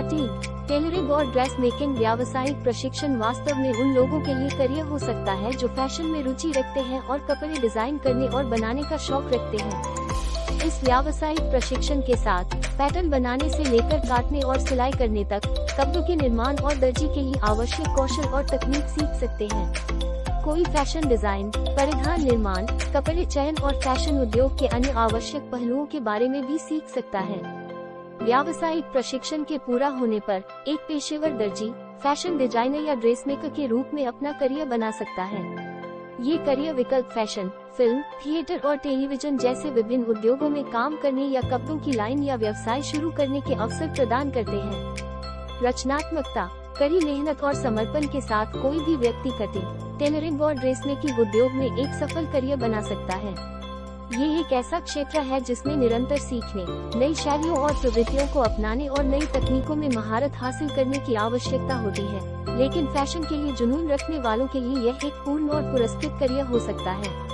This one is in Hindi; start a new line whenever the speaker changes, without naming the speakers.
कटिंग टेलरिंग और ड्रेस मेकिंग व्यावसायिक प्रशिक्षण वास्तव में उन लोगों के लिए करियर हो सकता है जो फ़ैशन में रुचि रखते हैं और कपड़े डिज़ाइन करने और बनाने का शौक रखते हैं। इस व्यावसायिक प्रशिक्षण के साथ, पैटर्न बनाने से लेकर काटने और सिलाई करने तक, कपड़ों के निर्माण और दर्जी के लिए आवश्यक कौशल और तकनीक सीख सकते हैं। कोई फ़ैशन डिज़ाइन, परिधान निर्माण, कपड़े चयन और फ़ैशन उद्योग के अन्य आवश्यक पहलुओं के बारे में भी सीख सकता है। व्यावसायिक प्रशिक्षण के पूरा होने पर, एक पेशेवर दर्जी, फ़ैशन डिज़ाइनर या ड्रेस मेकर के रूप में अपना करियर बना सकता है। ये करियर विकल्प फ़ैशन, फ़िल्म, थिएटर और टेलीविज़न जैसे विभिन्न उद्योगों में काम करने या कपड़ों की लाइन या व्यवसाय शुरू करने के अवसर प्रदान करते हैं। रचनात्मकता, कड़ी मेहनत और समर्पण के साथ कोई भी व्यक्ति कटिंग टेलरिंग और ड्रेस मेकिंग उद्योग में एक सफल करियर बना सकता है। ये एक ऐसा क्षेत्र है जिसमें निरंतर सीखने, नई शैलियों और प्रवृत्तियों को अपनाने और नई तकनीकों में महारत हासिल करने की आवश्यकता होती है। लेकिन फ़ैशन के लिए जुनून रखने वालों के लिए यह एक पूर्ण और पुरस्कृत करियर हो सकता है।